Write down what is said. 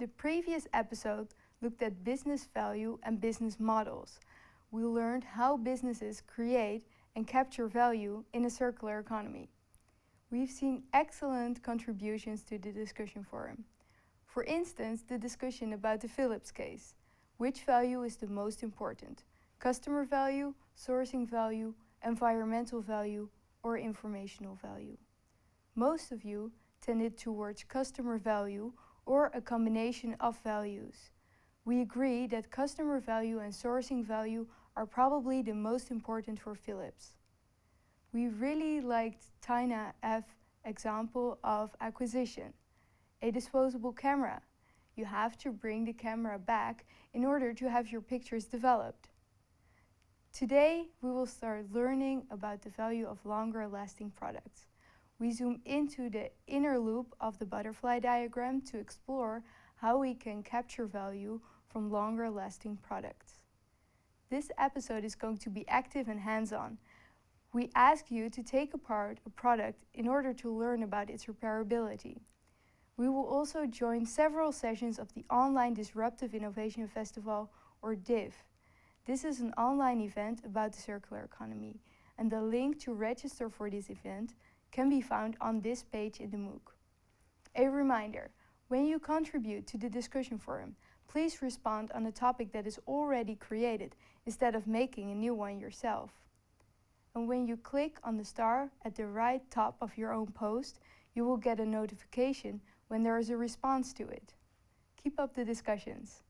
The previous episode looked at business value and business models. We learned how businesses create and capture value in a circular economy. We've seen excellent contributions to the discussion forum. For instance, the discussion about the Philips case. Which value is the most important? Customer value, sourcing value, environmental value, or informational value? Most of you tended towards customer value or a combination of values. We agree that customer value and sourcing value are probably the most important for Philips. We really liked Tina F example of acquisition. A disposable camera. You have to bring the camera back in order to have your pictures developed. Today we will start learning about the value of longer lasting products. We zoom into the inner loop of the butterfly diagram to explore how we can capture value from longer lasting products. This episode is going to be active and hands-on. We ask you to take apart a product in order to learn about its repairability. We will also join several sessions of the Online Disruptive Innovation Festival, or DIF. This is an online event about the circular economy, and the link to register for this event can be found on this page in the MOOC. A reminder, when you contribute to the discussion forum, please respond on a topic that is already created instead of making a new one yourself. And when you click on the star at the right top of your own post, you will get a notification when there is a response to it. Keep up the discussions.